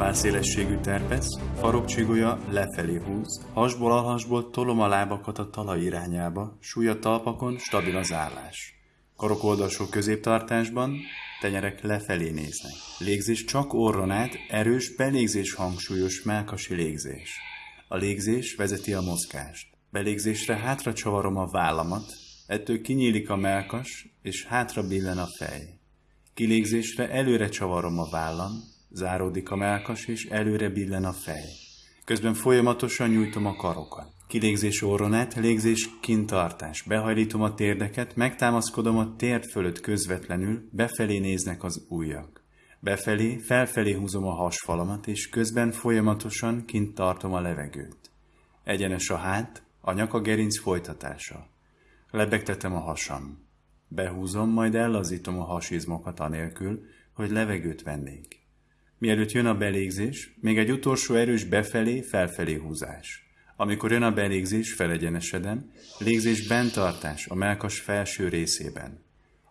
Válszélességű terpesz, farokcsigója lefelé húz, hasból alhasból tolom a lábakat a talaj irányába, súlya talpakon, stabil az állás. Karok oldalsó középtartásban, tenyerek lefelé néznek. Légzés csak orron át, erős belégzés hangsúlyos melkasi légzés. A légzés vezeti a mozgást. Belégzésre hátra csavarom a vállamat, ettől kinyílik a melkas, és hátra billen a fej. Kilégzésre előre csavarom a vállam, záródik a melkas, és előre billen a fej. Közben folyamatosan nyújtom a karokat. Kilégzés orronát, légzés kintartás. Behajlítom a térdeket, megtámaszkodom a térd fölött közvetlenül, befelé néznek az ujjak. Befelé, felfelé húzom a hasfalamat, és közben folyamatosan kint tartom a levegőt. Egyenes a hát, a nyaka gerinc folytatása. Lebegtetem a hasam. Behúzom, majd ellazítom a hasizmokat anélkül, hogy levegőt vennék. Mielőtt jön a belégzés, még egy utolsó erős befelé, felfelé húzás. Amikor jön a belégzés, felegyenesedem, légzés bentartás a melkas felső részében.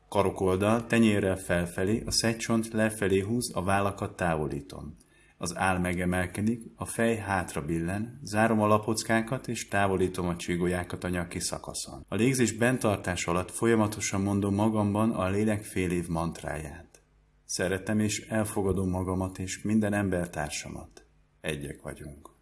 Karokoldal tenyérrel felfelé, a szegycsont lefelé húz, a vállakat távolítom. Az áll megemelkedik, a fej hátra billen, zárom a lapockákat és távolítom a csigolyákat a nyaki szakaszon. A légzés bentartás alatt folyamatosan mondom magamban a lélek fél év mantráját. Szeretem és elfogadom magamat és minden embertársamat. Egyek vagyunk.